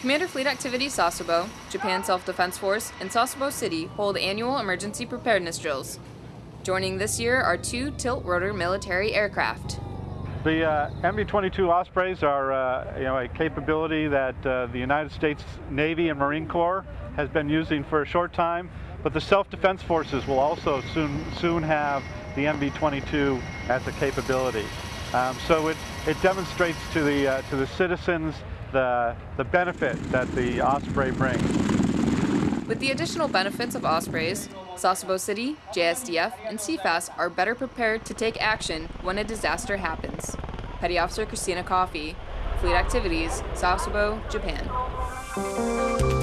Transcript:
Commander Fleet Activity Sasebo, Japan Self-Defense Force, and Sasebo City hold annual emergency preparedness drills. Joining this year are two tilt-rotor military aircraft. The uh, MV-22 Ospreys are uh, you know, a capability that uh, the United States Navy and Marine Corps has been using for a short time, but the self-defense forces will also soon, soon have the MV-22 as a capability. Um, so it, it demonstrates to the, uh, to the citizens the, the benefit that the Osprey brings. With the additional benefits of Ospreys, Sasebo City, JSDF, and CFAS are better prepared to take action when a disaster happens. Petty Officer Christina Coffey, Fleet Activities, Sasebo, Japan.